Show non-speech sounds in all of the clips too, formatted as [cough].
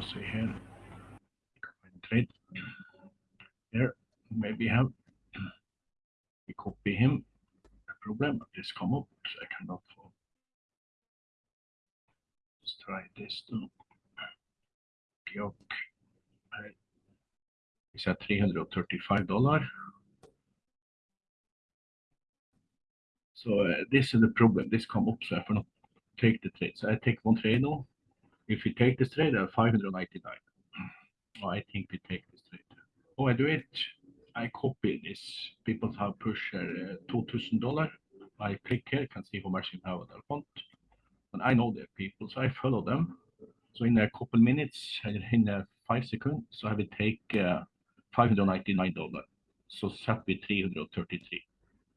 to see here. Trade here, maybe have we copy him. The problem this come up, I cannot. Follow. Let's try this too. Geok. It's at three hundred thirty-five dollar. So uh, this is the problem. This come up, so I cannot take the trade. So I take one trade now. If we take this trade, I have 599. Oh, I think we take this trade. Oh, I do it. I copy this. People have pushed uh, $2,000. I click here, can see how much you have on their account. And I know their people, so I follow them. So in a couple minutes, [laughs] in uh, five seconds, so I will take uh, $599. So set with 333.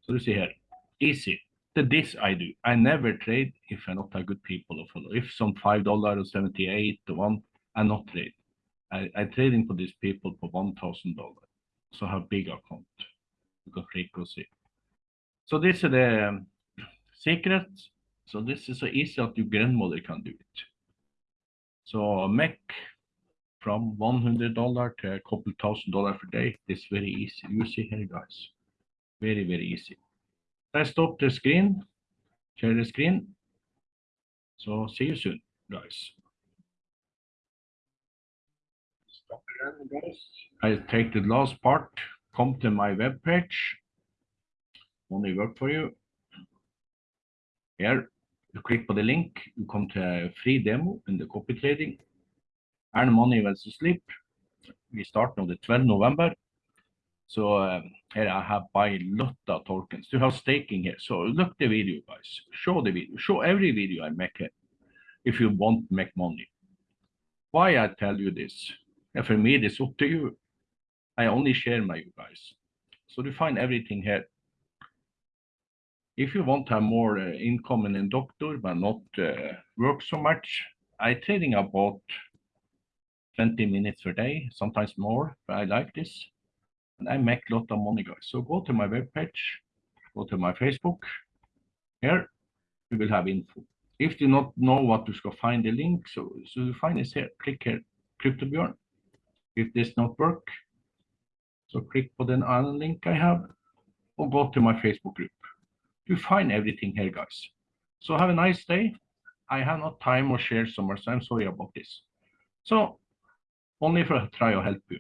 So you see here, easy. The, this I do. I never trade if I'm not a good people to follow. If some five dollar or seventy eight to one, I not trade. I, I trading for these people for one thousand dollar. So have big account because frequency. So this is the um, secret. So this is so easy that your grandmother can do it. So make from one hundred dollar to a couple thousand dollar per day. This very easy. You see here, guys. Very very easy. I stop the screen, share the screen. So see you soon, guys. Stop again, guys. I take the last part, come to my web page. Only work for you. Here, you click on the link, you come to a free demo in the copy trading. Earn money you sleep. We start on the 12th November. So um, here I have buy lot of tokens to have staking here. So look the video, guys. Show the video. Show every video I make it if you want to make money. Why I tell you this? And for me, it's up to you. I only share my you guys. So you find everything here. If you want to have more uh, income in a doctor, but not uh, work so much, I trading about 20 minutes per day, sometimes more, but I like this and I make a lot of money, guys. So go to my webpage, go to my Facebook. Here, you will have info. If you not know what to find the link, so, so you find this here. Click here, CryptoBjörn. If this not work, so click for the other link I have, or go to my Facebook group. You find everything here, guys. So have a nice day. I have not time or share somewhere. so much. I'm sorry about this. So only for try to help you.